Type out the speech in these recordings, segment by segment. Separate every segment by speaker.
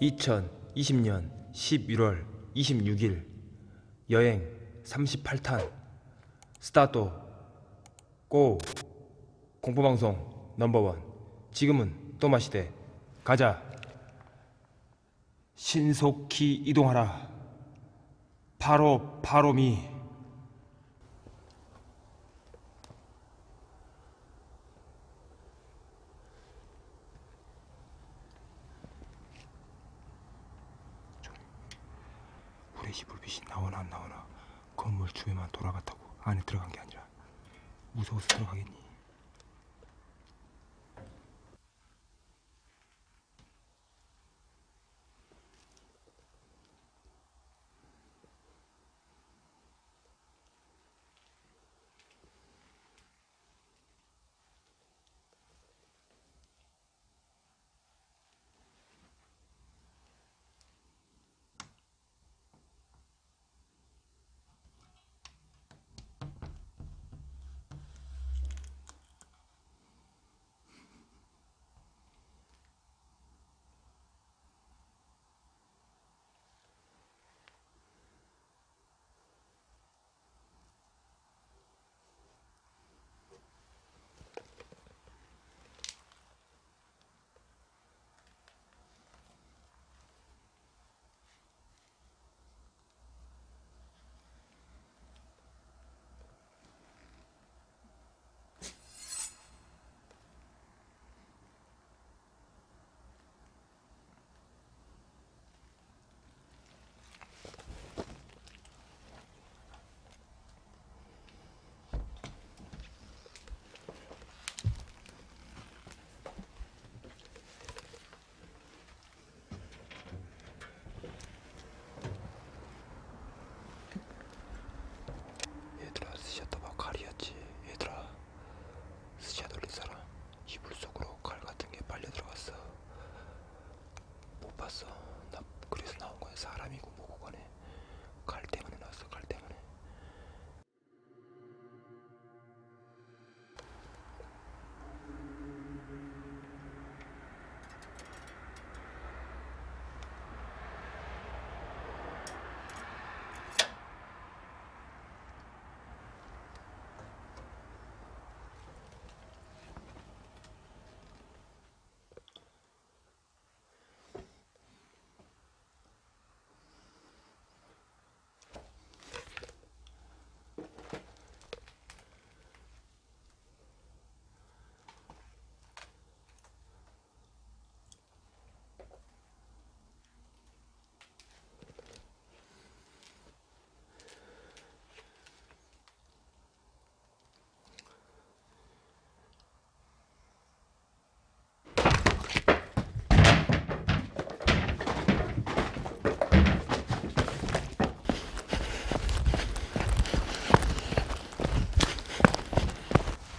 Speaker 1: 2020년 11월 26일 여행 38탄. 스타트 고. 공포방송 넘버원. 지금은 또 마시대. 가자. 신속히 이동하라. 바로 바로미 후레쉬 불빛이 나오나 안 나오나 건물 주위만 돌아갔다고 안에 들어간 게 아니라 무서워서 들어가겠니?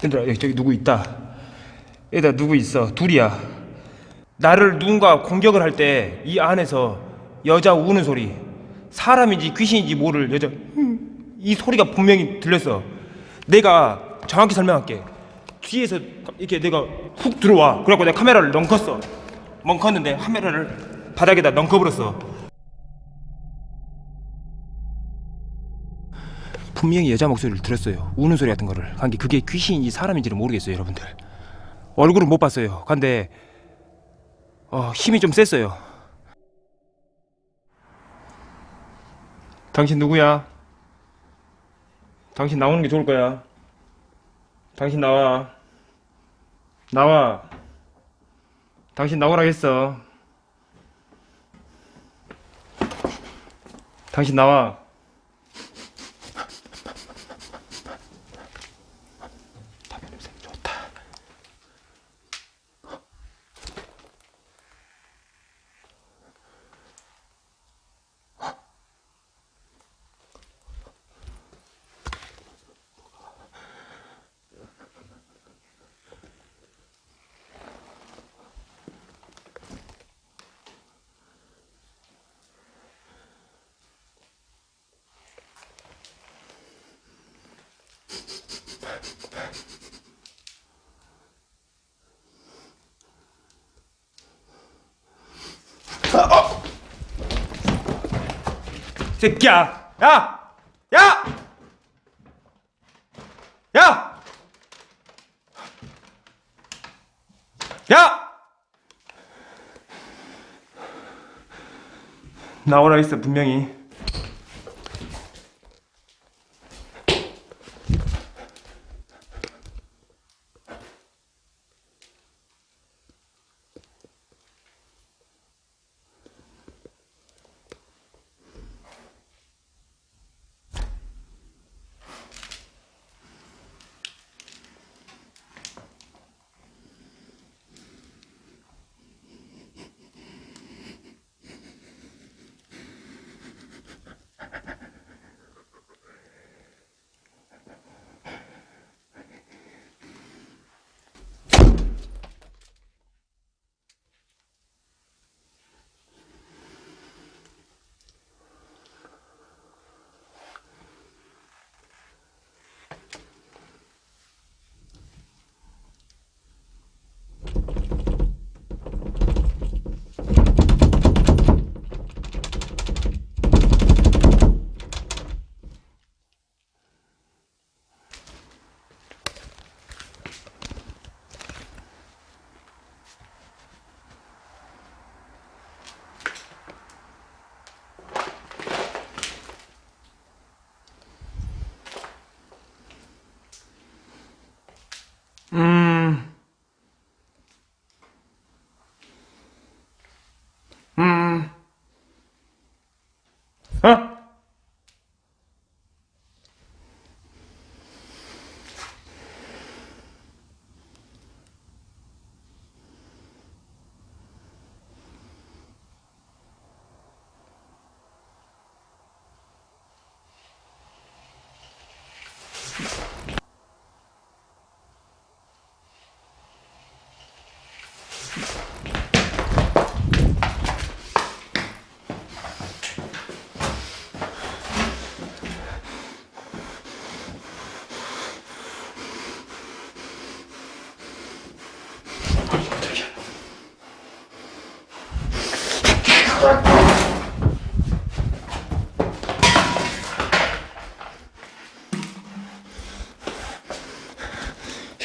Speaker 1: 얘들아 여기 저기 누구 있다. 얘들아 누구 있어? 둘이야. 나를 누군가 공격을 할 때 이 안에서 여자 우는 소리 사람인지 귀신인지 모를 여자 음, 이 소리가 분명히 들렸어. 내가 정확히 설명할게. 뒤에서 이렇게 내가 훅 들어와. 그래갖고 내가 카메라를 넘컸어. 멍컸는데 카메라를 바닥에다 넘겨버렸어 분명히 여자 목소리를 들었어요. 우는 소리 같은 거를. 근데 그게 귀신인지 사람인지를 모르겠어요, 여러분들. 얼굴은 못 봤어요. 근데 어, 힘이 좀 셌어요. 당신 누구야? 당신 나오는 게 좋을 거야. 당신 나와. 나와. 당신 나오라 했어. 당신 나와. 아, 어! 새끼야! 야! 야! 야! 야! 나오라 했어 분명히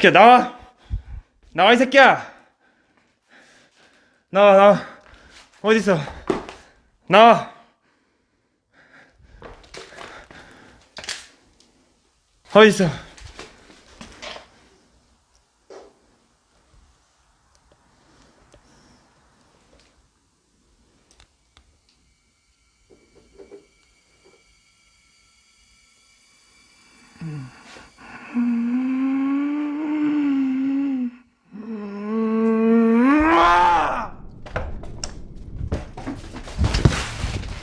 Speaker 1: 새끼야 나와. 나와 이 새끼야. 나와 나와. 어디 있어? 나와. 어디 있어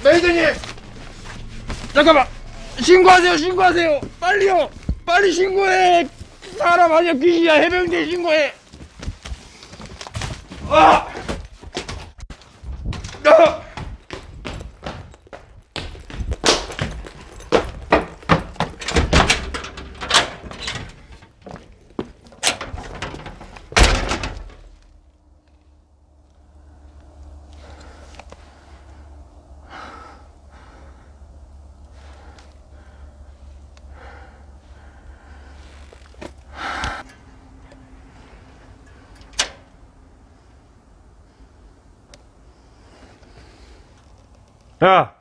Speaker 1: 메이드님 잠깐만! 신고하세요 신고하세요! 빨리요! 빨리 신고해! 사람 아니야 귀신이야. 해병대 신고해! 아! 아! 야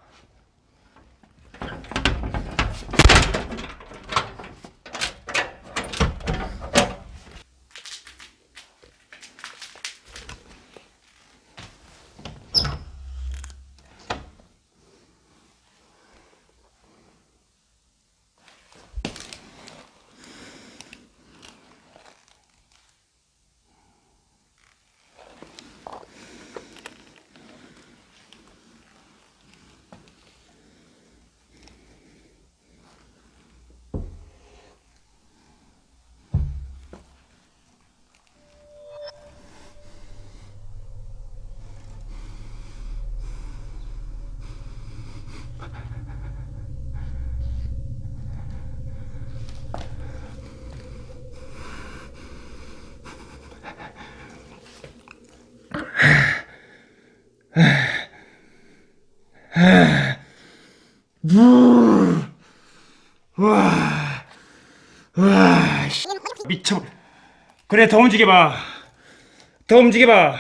Speaker 1: 물. 와. 와. 미쳐. 그래 더 움직여 봐. 더 움직여 봐.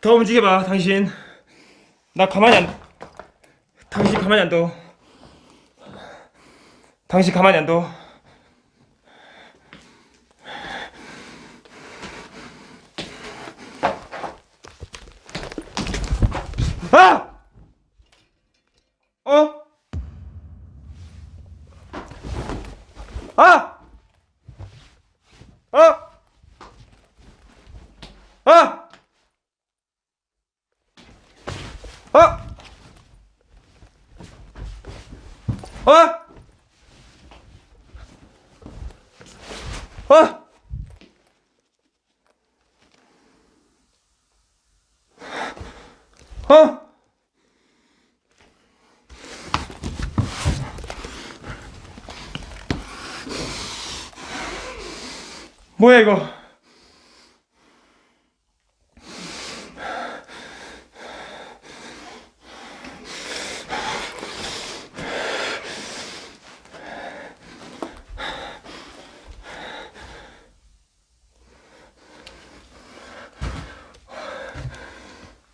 Speaker 1: 더 움직여 봐. 당신. 나 가만히 안 당신 가만히 안 둬. 당신 가만히 안 둬. 아! 어? 어? 어? 뭐야 이거?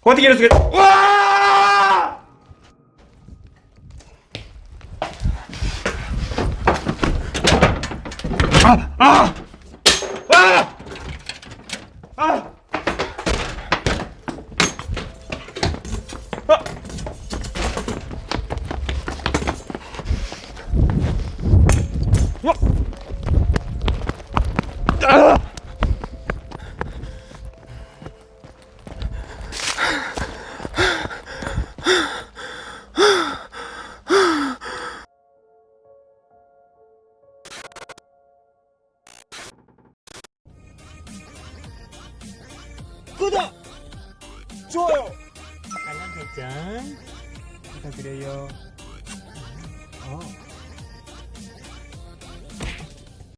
Speaker 1: 어떻게 이럴 수가 있... 와! 아! 아! 아!